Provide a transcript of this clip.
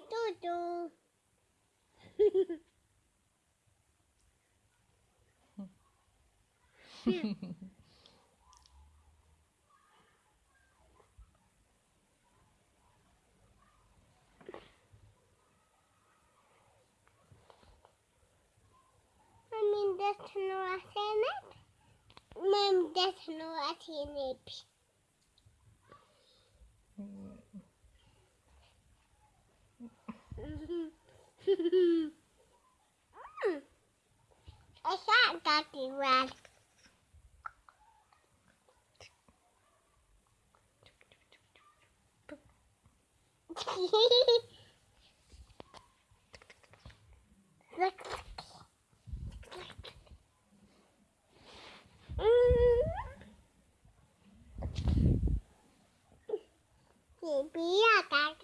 Tutu. Min desnua senap. Min desnua Daddy red. Baby, I got